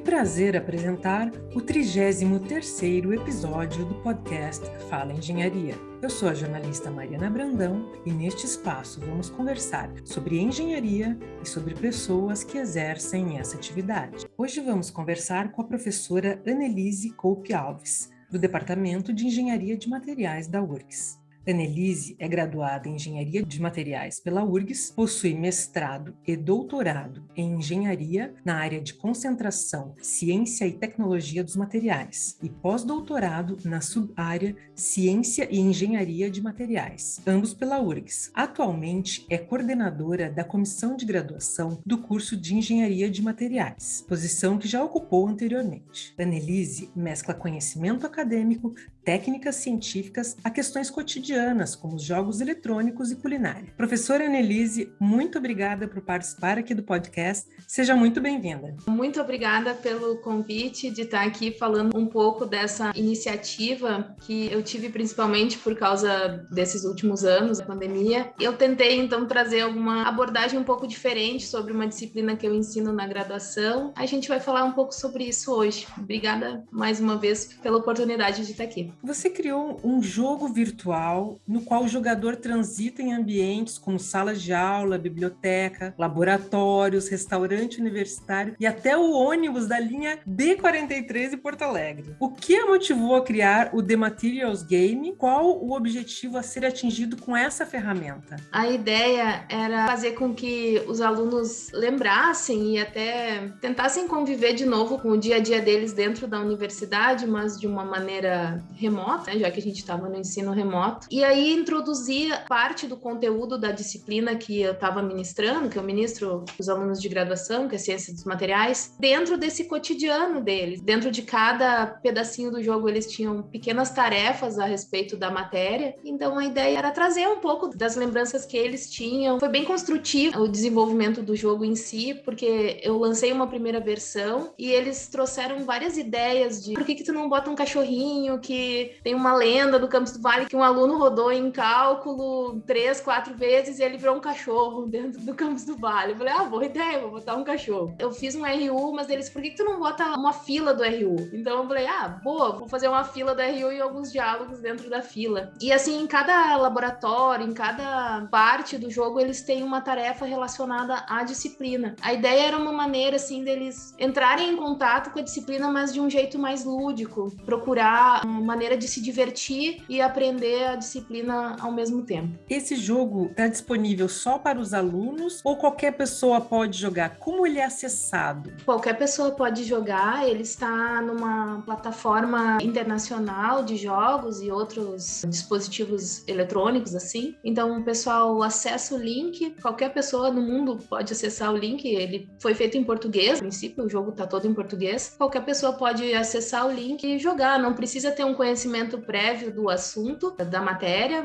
Que prazer apresentar o 33º episódio do podcast Fala Engenharia. Eu sou a jornalista Mariana Brandão e neste espaço vamos conversar sobre engenharia e sobre pessoas que exercem essa atividade. Hoje vamos conversar com a professora Annelise Coupe Alves, do Departamento de Engenharia de Materiais da URGS. Annelise é graduada em Engenharia de Materiais pela URGS, possui mestrado e doutorado em Engenharia na área de concentração Ciência e Tecnologia dos Materiais e pós-doutorado na subárea Ciência e Engenharia de Materiais, ambos pela URGS. Atualmente é coordenadora da comissão de graduação do curso de Engenharia de Materiais, posição que já ocupou anteriormente. Annelise mescla conhecimento acadêmico, técnicas científicas a questões cotidianas, como os jogos eletrônicos e culinária. Professora Annelise, muito obrigada por participar aqui do podcast. Seja muito bem-vinda. Muito obrigada pelo convite de estar aqui falando um pouco dessa iniciativa que eu tive principalmente por causa desses últimos anos, da pandemia. Eu tentei então trazer alguma abordagem um pouco diferente sobre uma disciplina que eu ensino na graduação. A gente vai falar um pouco sobre isso hoje. Obrigada mais uma vez pela oportunidade de estar aqui. Você criou um jogo virtual no qual o jogador transita em ambientes como salas de aula, biblioteca, laboratórios, restaurante universitário e até o ônibus da linha B43 em Porto Alegre. O que a motivou a criar o The Materials Game? Qual o objetivo a ser atingido com essa ferramenta? A ideia era fazer com que os alunos lembrassem e até tentassem conviver de novo com o dia a dia deles dentro da universidade, mas de uma maneira remota, né, já que a gente estava no ensino remoto. E aí introduzia parte do conteúdo da disciplina que eu estava ministrando, que eu ministro os alunos de graduação, que é ciência dos materiais, dentro desse cotidiano deles. Dentro de cada pedacinho do jogo, eles tinham pequenas tarefas a respeito da matéria. Então a ideia era trazer um pouco das lembranças que eles tinham. Foi bem construtivo o desenvolvimento do jogo em si, porque eu lancei uma primeira versão e eles trouxeram várias ideias de por que, que tu não bota um cachorrinho que tem uma lenda do Campos do Vale que um aluno rodou em cálculo três, quatro vezes e ele virou um cachorro dentro do Campos do Vale. Eu falei, ah, boa ideia, vou botar um cachorro. Eu fiz um RU, mas eles, por que, que tu não bota uma fila do RU? Então eu falei, ah, boa, vou fazer uma fila do RU e alguns diálogos dentro da fila. E assim, em cada laboratório, em cada parte do jogo, eles têm uma tarefa relacionada à disciplina. A ideia era uma maneira, assim, deles entrarem em contato com a disciplina, mas de um jeito mais lúdico, procurar uma maneira de se divertir e aprender a disciplina ao mesmo tempo. Esse jogo está disponível só para os alunos ou qualquer pessoa pode jogar? Como ele é acessado? Qualquer pessoa pode jogar, ele está numa plataforma internacional de jogos e outros dispositivos eletrônicos assim. Então o pessoal acessa o link, qualquer pessoa no mundo pode acessar o link, ele foi feito em português, no princípio o jogo está todo em português. Qualquer pessoa pode acessar o link e jogar, não precisa ter um conhecimento prévio do assunto, da matéria,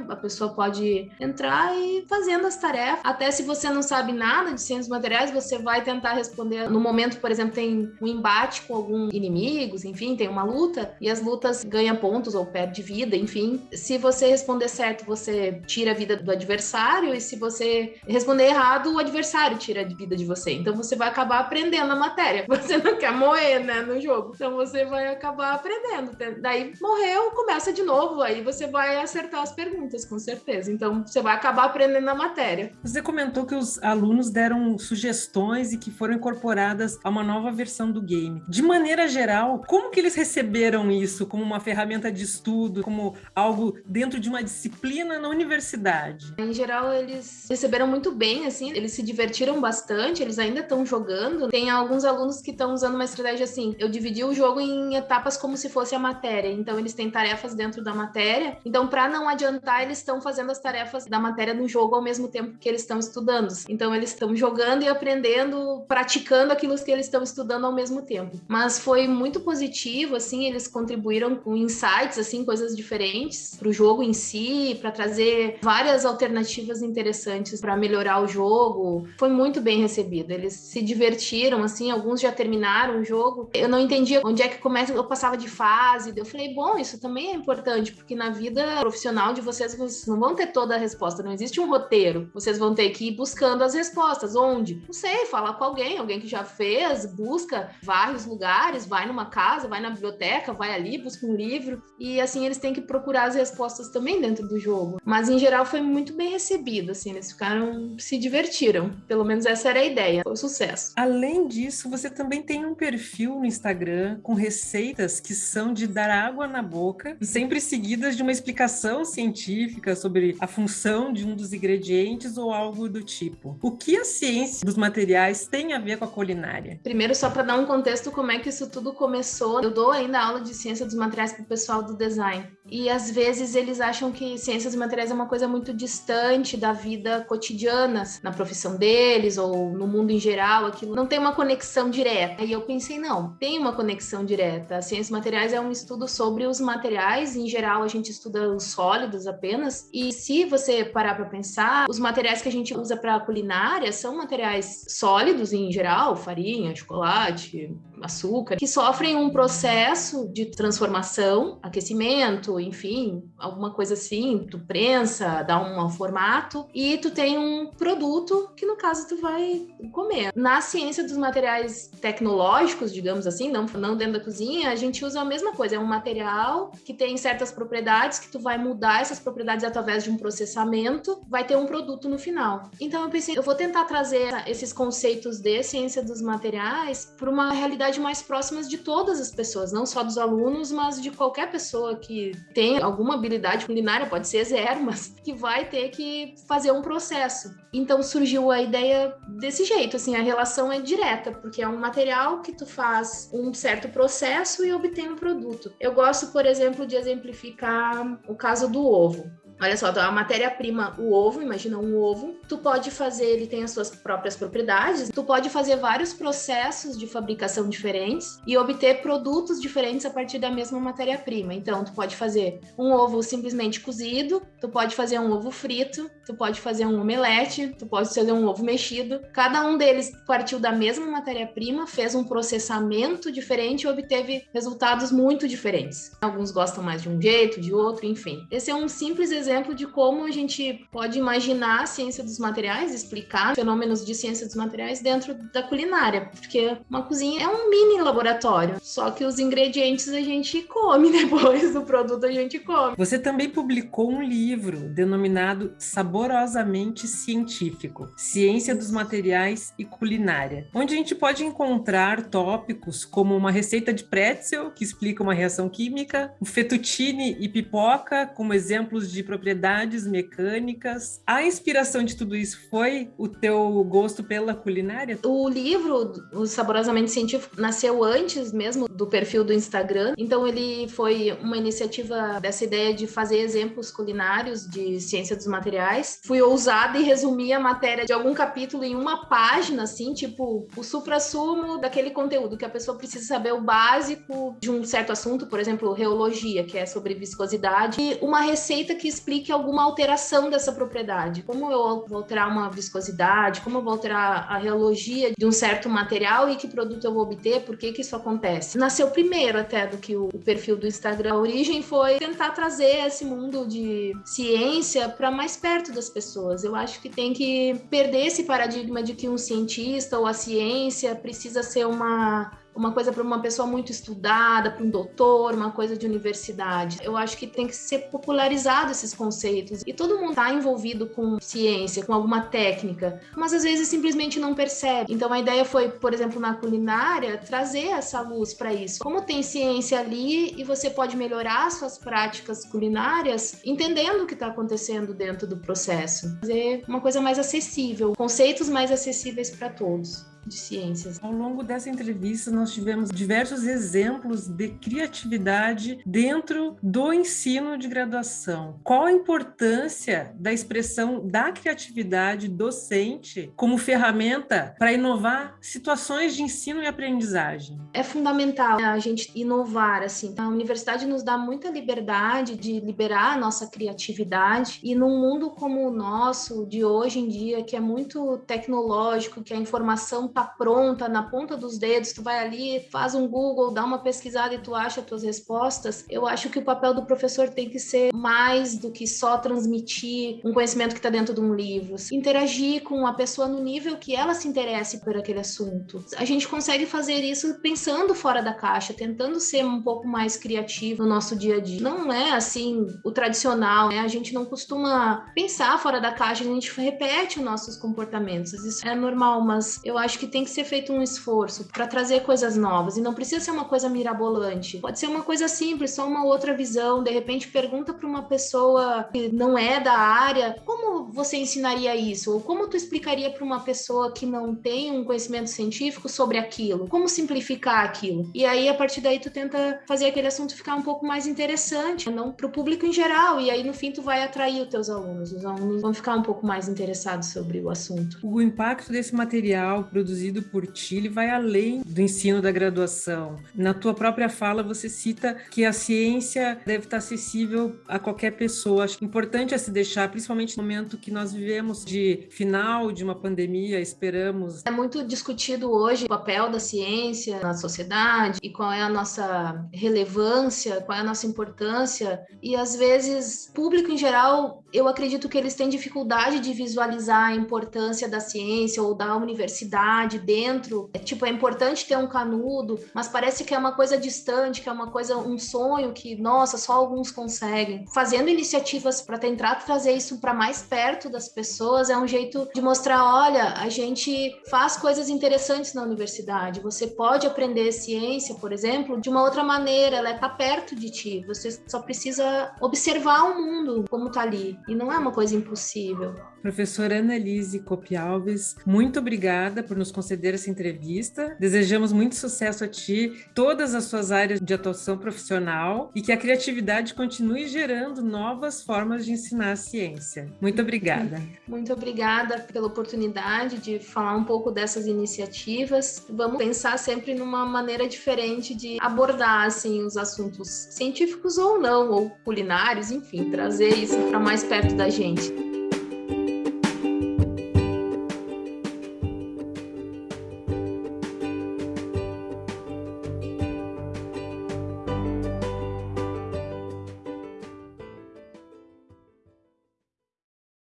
a pessoa pode entrar e fazendo as tarefas. Até se você não sabe nada de ciências materiais, você vai tentar responder. No momento, por exemplo, tem um embate com algum inimigos, enfim, tem uma luta, e as lutas ganha pontos ou perde vida, enfim. Se você responder certo, você tira a vida do adversário, e se você responder errado, o adversário tira a vida de você. Então você vai acabar aprendendo a matéria. Você não quer morrer, né, no jogo. Então você vai acabar aprendendo. Daí aprendeu, começa de novo. Aí você vai acertar as perguntas, com certeza. Então, você vai acabar aprendendo a matéria. Você comentou que os alunos deram sugestões e que foram incorporadas a uma nova versão do game. De maneira geral, como que eles receberam isso como uma ferramenta de estudo, como algo dentro de uma disciplina na universidade? Em geral, eles receberam muito bem, assim, eles se divertiram bastante, eles ainda estão jogando. Tem alguns alunos que estão usando uma estratégia assim, eu dividi o jogo em etapas como se fosse a matéria. Então, eles têm tarefas dentro da matéria. Então, para não adiantar, eles estão fazendo as tarefas da matéria no jogo ao mesmo tempo que eles estão estudando. Então, eles estão jogando e aprendendo, praticando aquilo que eles estão estudando ao mesmo tempo. Mas foi muito positivo, assim, eles contribuíram com insights, assim, coisas diferentes para o jogo em si, para trazer várias alternativas interessantes para melhorar o jogo. Foi muito bem recebido. Eles se divertiram, assim, alguns já terminaram o jogo. Eu não entendia onde é que começa, eu passava de fase. Eu falei, bom, isso também é importante, porque na vida profissional onde vocês não vão ter toda a resposta, não existe um roteiro. Vocês vão ter que ir buscando as respostas. Onde? Não sei, fala com alguém, alguém que já fez, busca vários lugares, vai numa casa, vai na biblioteca, vai ali, busca um livro. E assim eles têm que procurar as respostas também dentro do jogo. Mas em geral foi muito bem recebido, assim, eles ficaram, se divertiram. Pelo menos essa era a ideia, foi um sucesso. Além disso, você também tem um perfil no Instagram com receitas que são de dar água na boca, sempre seguidas de uma explicação científica sobre a função de um dos ingredientes ou algo do tipo. O que a ciência dos materiais tem a ver com a culinária? Primeiro, só para dar um contexto, como é que isso tudo começou, eu dou ainda aula de ciência dos materiais para o pessoal do design. E às vezes eles acham que ciências dos materiais é uma coisa muito distante da vida cotidiana, na profissão deles ou no mundo em geral, aquilo não tem uma conexão direta. E eu pensei, não, tem uma conexão direta. A ciência dos materiais é um estudo sobre os materiais, em geral a gente estuda os sólidos apenas. E se você parar para pensar, os materiais que a gente usa para culinária são materiais sólidos em geral, farinha, chocolate, açúcar, que sofrem um processo de transformação, aquecimento, enfim, alguma coisa assim, tu prensa, dá um formato e tu tem um produto que no caso tu vai comer. Na ciência dos materiais tecnológicos, digamos assim, não, não dentro da cozinha, a gente usa a mesma coisa, é um material que tem certas propriedades que tu vai mudar essas propriedades através de um processamento, vai ter um produto no final. Então eu pensei, eu vou tentar trazer esses conceitos de ciência dos materiais para uma realidade mais próxima de todas as pessoas, não só dos alunos, mas de qualquer pessoa que tem alguma habilidade culinária, pode ser zero, mas que vai ter que fazer um processo. Então surgiu a ideia desse jeito, assim, a relação é direta, porque é um material que tu faz um certo processo e obtém um produto. Eu gosto, por exemplo, de exemplificar o caso do ovo. Olha só, a matéria-prima, o ovo, imagina um ovo, tu pode fazer, ele tem as suas próprias propriedades, tu pode fazer vários processos de fabricação diferentes e obter produtos diferentes a partir da mesma matéria-prima. Então, tu pode fazer um ovo simplesmente cozido, tu pode fazer um ovo frito, tu pode fazer um omelete, tu pode fazer um ovo mexido. Cada um deles partiu da mesma matéria-prima, fez um processamento diferente e obteve resultados muito diferentes. Alguns gostam mais de um jeito, de outro, enfim. Esse é um simples exemplo exemplo de como a gente pode imaginar a ciência dos materiais, explicar fenômenos de ciência dos materiais dentro da culinária, porque uma cozinha é um mini laboratório, só que os ingredientes a gente come depois, o produto a gente come. Você também publicou um livro denominado Saborosamente Científico: Ciência dos Materiais e Culinária, onde a gente pode encontrar tópicos como uma receita de pretzel que explica uma reação química, o fettuccine e pipoca como exemplos de propriedades mecânicas. A inspiração de tudo isso foi o teu gosto pela culinária? O livro, o Saborosamente Científico, nasceu antes mesmo do perfil do Instagram. Então ele foi uma iniciativa dessa ideia de fazer exemplos culinários de ciência dos materiais. Fui ousada e resumi a matéria de algum capítulo em uma página, assim, tipo o supra-sumo daquele conteúdo que a pessoa precisa saber o básico de um certo assunto, por exemplo, reologia, que é sobre viscosidade, e uma receita que explique alguma alteração dessa propriedade. Como eu vou alterar uma viscosidade, como eu vou alterar a reologia de um certo material e que produto eu vou obter, por que que isso acontece. Nasceu primeiro até do que o, perfil do Instagram. A origem foi tentar trazer esse mundo de ciência para mais perto das pessoas. Eu acho que tem que perder esse paradigma de que um cientista ou a ciência precisa ser uma uma coisa para uma pessoa muito estudada, para um doutor, uma coisa de universidade. Eu acho que tem que ser popularizado esses conceitos. E todo mundo está envolvido com ciência, com alguma técnica, mas às vezes simplesmente não percebe. Então a ideia foi, por exemplo, na culinária, trazer essa luz para isso. Como tem ciência ali e você pode melhorar suas práticas culinárias entendendo o que está acontecendo dentro do processo. Fazer uma coisa mais acessível, conceitos mais acessíveis para todos de ciências. Ao longo dessa entrevista, nós tivemos diversos exemplos de criatividade dentro do ensino de graduação. Qual a importância da expressão da criatividade docente como ferramenta para inovar situações de ensino e aprendizagem? É fundamental a gente inovar, assim. A universidade nos dá muita liberdade de liberar a nossa criatividade e num mundo como o nosso, de hoje em dia, que é muito tecnológico, que a informação tá pronta, na ponta dos dedos, tu vai ali, faz um Google, dá uma pesquisada e tu acha as tuas respostas, eu acho que o papel do professor tem que ser mais do que só transmitir um conhecimento que está dentro de um livro. Interagir com a pessoa no nível que ela se interesse por aquele assunto. A gente consegue fazer isso pensando fora da caixa, tentando ser um pouco mais criativo no nosso dia a dia. Não é assim o tradicional, né? A gente não costuma pensar fora da caixa, a gente repete os nossos comportamentos. Isso é normal, mas eu acho que tem que ser feito um esforço para trazer coisas novas e não precisa ser uma coisa mirabolante. Pode ser uma coisa simples, só uma outra visão. De repente pergunta para uma pessoa que não é da área, como você ensinaria isso? Ou como tu explicaria para uma pessoa que não tem um conhecimento científico sobre aquilo? Como simplificar aquilo? E aí a partir daí tu tenta fazer aquele assunto ficar um pouco mais interessante, não para o público em geral. E aí no fim tu vai atrair os teus alunos. Os alunos vão ficar um pouco mais interessados sobre o assunto. O impacto desse material produzido por ti ele vai além do ensino da graduação. Na tua própria fala você cita que a ciência deve estar acessível a qualquer pessoa. Acho importante é se deixar, principalmente no momento que nós vivemos de final de uma pandemia, esperamos. É muito discutido hoje o papel da ciência na sociedade e qual é a nossa relevância, qual é a nossa importância. E às vezes, público em geral, eu acredito que eles têm dificuldade de visualizar a importância da ciência ou da universidade dentro. É, tipo, é importante ter um canudo, mas parece que é uma coisa distante, que é uma coisa, um sonho que, nossa, só alguns conseguem. Fazendo iniciativas para tentar trazer isso para mais perto das pessoas é um jeito de mostrar, olha, a gente faz coisas interessantes na universidade. Você pode aprender ciência, por exemplo, de uma outra maneira, ela está perto de ti. Você só precisa observar o mundo como está ali. E não é uma coisa impossível. Professora Annalise Copialves, muito obrigada por nos conceder essa entrevista. Desejamos muito sucesso a ti, todas as suas áreas de atuação profissional e que a criatividade continue gerando novas formas de ensinar a ciência. Muito obrigada. Muito obrigada pela oportunidade de falar um pouco dessas iniciativas. Vamos pensar sempre numa maneira diferente de abordar assim os assuntos científicos ou não, ou culinários, enfim, trazer isso para mais perto da gente.